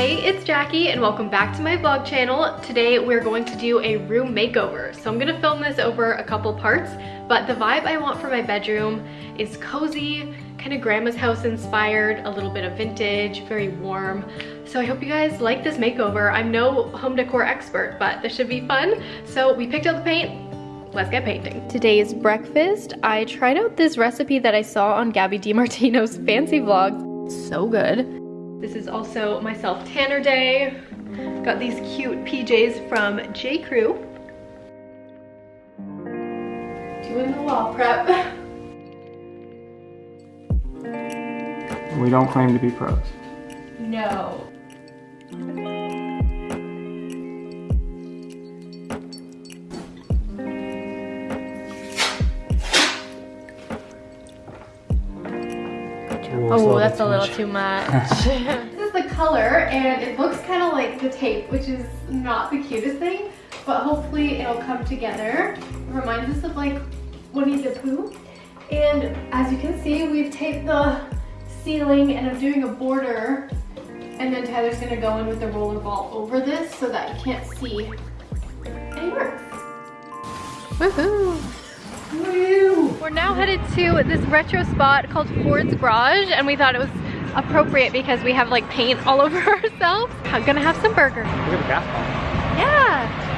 Hey, it's Jackie and welcome back to my vlog channel. Today we're going to do a room makeover. So I'm gonna film this over a couple parts, but the vibe I want for my bedroom is cozy, kind of grandma's house inspired, a little bit of vintage, very warm. So I hope you guys like this makeover. I'm no home decor expert, but this should be fun. So we picked out the paint, let's get painting. Today's breakfast, I tried out this recipe that I saw on Gabby DiMartino's fancy vlog. So good. This is also myself Tanner Day. Got these cute PJs from J. Crew. Doing the wall prep. We don't claim to be pros. No. Oh, that's a little too much. this is the color and it looks kind of like the tape, which is not the cutest thing, but hopefully it'll come together. It reminds us of like Winnie the Pooh. And as you can see, we've taped the ceiling and I'm doing a border and then Tyler's gonna go in with the roller ball over this so that you can't see any marks. Woohoo! We're now headed to this retro spot called Ford's Garage and we thought it was appropriate because we have like paint all over ourselves. I'm gonna have some burger. Look at the gas pump. Yeah.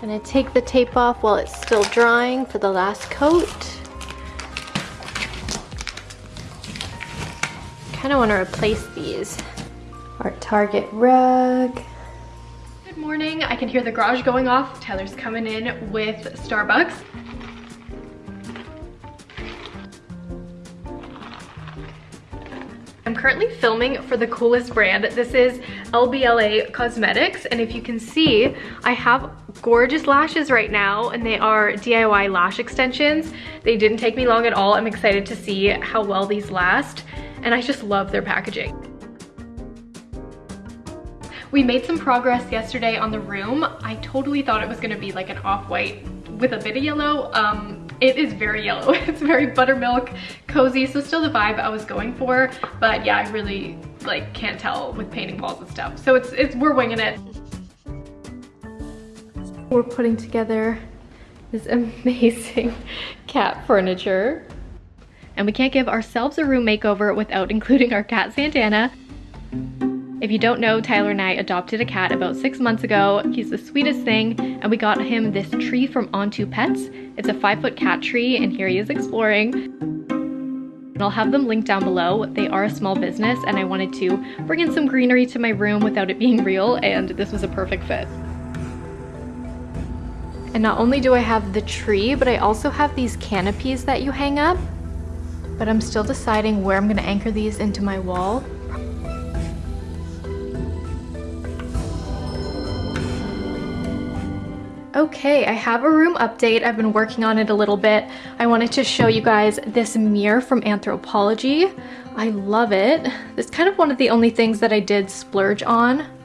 Gonna take the tape off while it's still drying for the last coat. Kinda wanna replace these. Our Target rug. Good morning, I can hear the garage going off. Tyler's coming in with Starbucks. I'm currently filming for the coolest brand. This is LBLA Cosmetics, and if you can see, I have gorgeous lashes right now and they are DIY lash extensions. They didn't take me long at all. I'm excited to see how well these last and I just love their packaging. We made some progress yesterday on the room. I totally thought it was gonna be like an off-white with a bit of yellow. Um, it is very yellow. It's very buttermilk, cozy, so still the vibe I was going for. But yeah, I really like can't tell with painting walls and stuff. So it's, it's we're winging it. We're putting together this amazing cat furniture. And we can't give ourselves a room makeover without including our cat Santana. If you don't know, Tyler and I adopted a cat about six months ago. He's the sweetest thing, and we got him this tree from Onto Pets. It's a five foot cat tree, and here he is exploring. And I'll have them linked down below. They are a small business, and I wanted to bring in some greenery to my room without it being real, and this was a perfect fit. And not only do I have the tree, but I also have these canopies that you hang up. But I'm still deciding where I'm gonna anchor these into my wall. Okay, I have a room update. I've been working on it a little bit. I wanted to show you guys this mirror from Anthropologie. I love it. It's kind of one of the only things that I did splurge on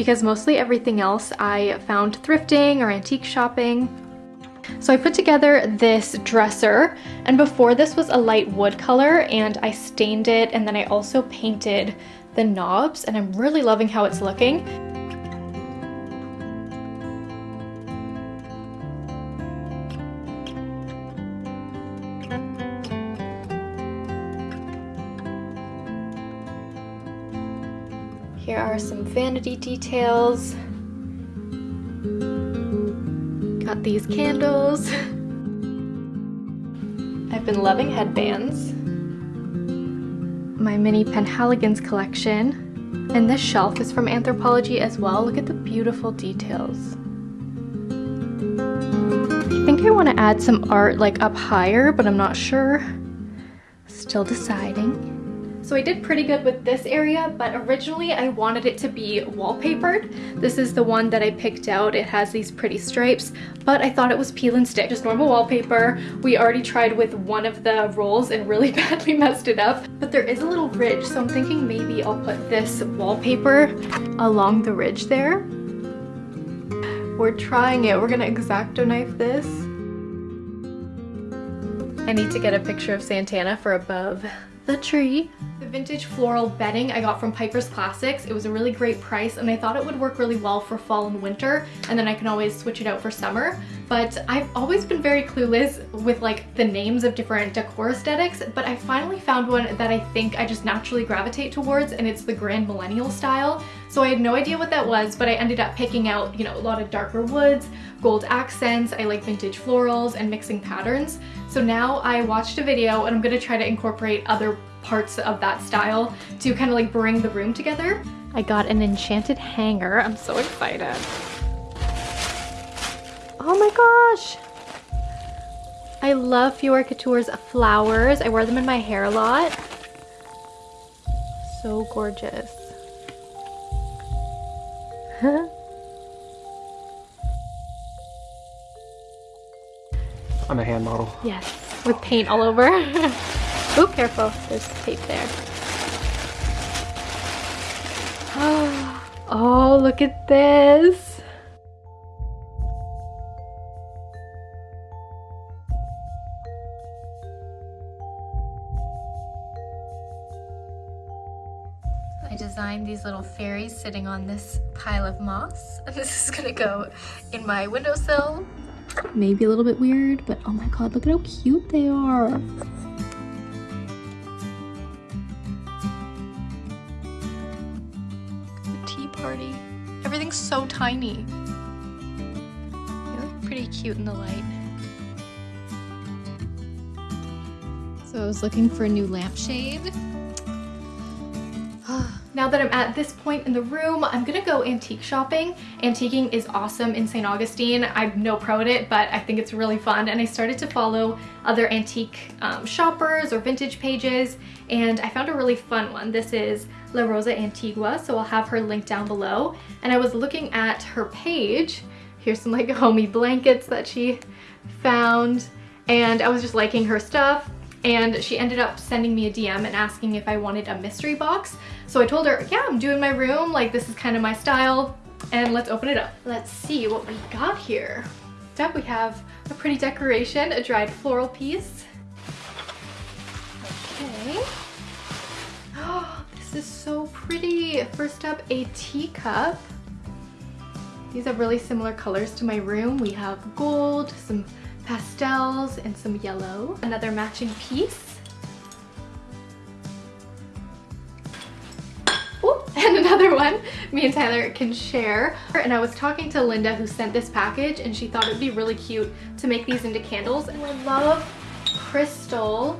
because mostly everything else I found thrifting or antique shopping. So I put together this dresser and before this was a light wood color and I stained it and then I also painted the knobs and I'm really loving how it's looking. Vanity details. Got these candles. I've been loving headbands. My mini Penhaligon's collection. And this shelf is from Anthropologie as well. Look at the beautiful details. I think I want to add some art like up higher, but I'm not sure. Still deciding. So I did pretty good with this area, but originally I wanted it to be wallpapered. This is the one that I picked out. It has these pretty stripes, but I thought it was peel and stick, just normal wallpaper. We already tried with one of the rolls and really badly messed it up, but there is a little ridge, so I'm thinking maybe I'll put this wallpaper along the ridge there. We're trying it. We're gonna X-Acto knife this. I need to get a picture of Santana for above the tree. The vintage floral bedding I got from Piper's Classics. It was a really great price and I thought it would work really well for fall and winter and then I can always switch it out for summer. But I've always been very clueless with like the names of different decor aesthetics, but I finally found one that I think I just naturally gravitate towards and it's the Grand Millennial style. So I had no idea what that was, but I ended up picking out, you know, a lot of darker woods, gold accents, I like vintage florals and mixing patterns. So now I watched a video and I'm gonna try to incorporate other parts of that style to kind of like bring the room together. I got an enchanted hanger. I'm so excited. Oh my gosh. I love Fiore Couture's flowers. I wear them in my hair a lot. So gorgeous. I'm a hand model. Yes, with paint all over. oh, careful. There's tape there. Oh, look at this. Designed these little fairies sitting on this pile of moss. And this is gonna go in my windowsill. Maybe a little bit weird, but oh my god, look at how cute they are. The tea party. Everything's so tiny. They look pretty cute in the light. So I was looking for a new lampshade. Now that I'm at this point in the room, I'm gonna go antique shopping. Antiquing is awesome in St. Augustine. I'm no pro at it, but I think it's really fun. And I started to follow other antique um, shoppers or vintage pages, and I found a really fun one. This is La Rosa Antigua, so I'll have her link down below. And I was looking at her page. Here's some like homey blankets that she found, and I was just liking her stuff and she ended up sending me a DM and asking if I wanted a mystery box. So I told her, yeah, I'm doing my room, like this is kind of my style, and let's open it up. Let's see what we got here. First up we have a pretty decoration, a dried floral piece. Okay. Oh, this is so pretty. First up, a teacup. These have really similar colors to my room. We have gold, some pastels and some yellow. Another matching piece. One me and Tyler can share. And I was talking to Linda who sent this package and she thought it'd be really cute to make these into candles. And I love crystal.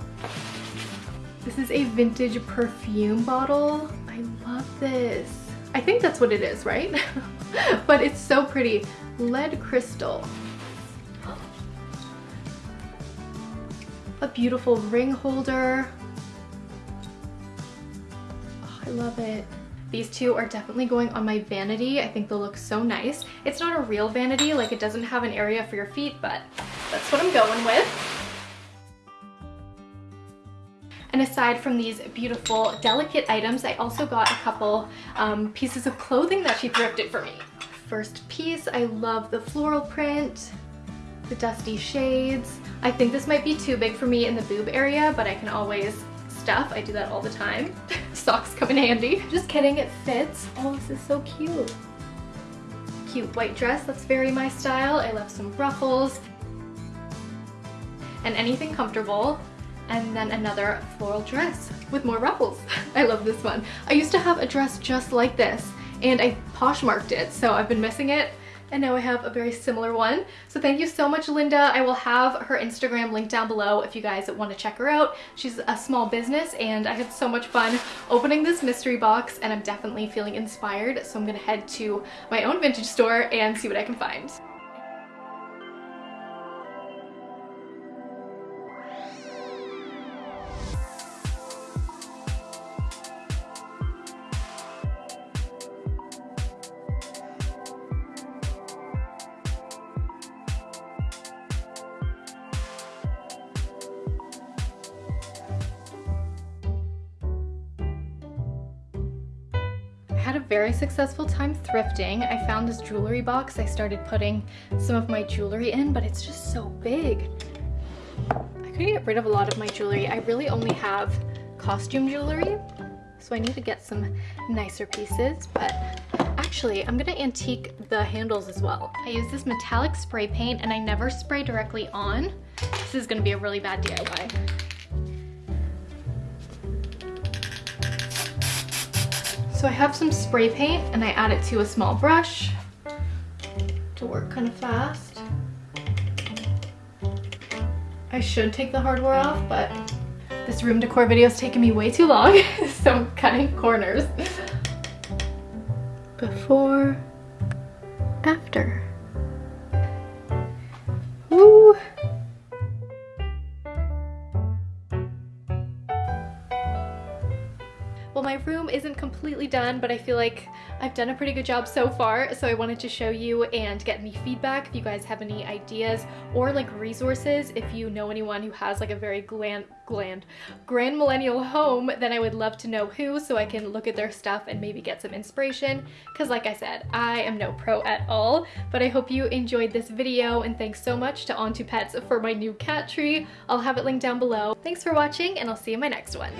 This is a vintage perfume bottle. I love this. I think that's what it is, right? but it's so pretty. Lead crystal. a beautiful ring holder. Oh, I love it. These two are definitely going on my vanity. I think they'll look so nice. It's not a real vanity, like it doesn't have an area for your feet, but that's what I'm going with. And aside from these beautiful, delicate items, I also got a couple um, pieces of clothing that she thrifted for me. First piece, I love the floral print, the dusty shades, I think this might be too big for me in the boob area, but I can always stuff. I do that all the time. Socks come in handy. Just kidding, it fits. Oh, this is so cute. Cute white dress, that's very my style. I love some ruffles and anything comfortable. And then another floral dress with more ruffles. I love this one. I used to have a dress just like this and I Poshmarked it, so I've been missing it and now I have a very similar one. So thank you so much, Linda. I will have her Instagram linked down below if you guys want to check her out. She's a small business and I had so much fun opening this mystery box and I'm definitely feeling inspired. So I'm gonna head to my own vintage store and see what I can find. Had a very successful time thrifting. I found this jewelry box. I started putting some of my jewelry in, but it's just so big. I could get rid of a lot of my jewelry. I really only have costume jewelry, so I need to get some nicer pieces, but actually I'm gonna antique the handles as well. I use this metallic spray paint and I never spray directly on. This is gonna be a really bad DIY. So I have some spray paint and I add it to a small brush to work kind of fast. I should take the hardware off, but this room decor video is taking me way too long, so I'm cutting corners. Before, after. Well, my room isn't completely done, but I feel like I've done a pretty good job so far, so I wanted to show you and get any feedback if you guys have any ideas or like resources. If you know anyone who has like a very gland, gland, grand millennial home, then I would love to know who so I can look at their stuff and maybe get some inspiration. Because like I said, I am no pro at all, but I hope you enjoyed this video and thanks so much to On to Pets for my new cat tree. I'll have it linked down below. Thanks for watching and I'll see you in my next one.